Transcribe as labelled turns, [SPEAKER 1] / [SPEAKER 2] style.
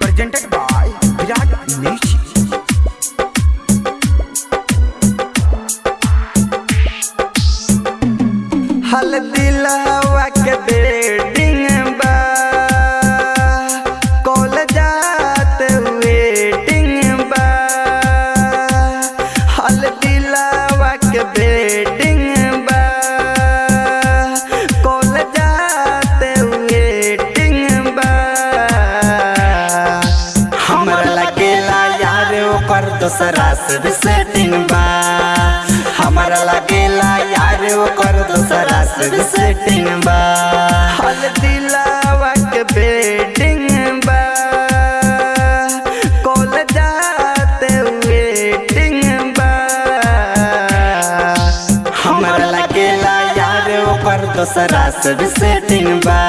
[SPEAKER 1] presented by Virat Nishi. हल्दी लहवा के बेड़ हमरा लगेला यार, ओकर दोसरा से सेटिंग बा। हमरा लगेला यार, ओकर दोसरा से सेटिंग बा। हल दिलावा के बेटिंग बा। बा यार से सेटिंग बा।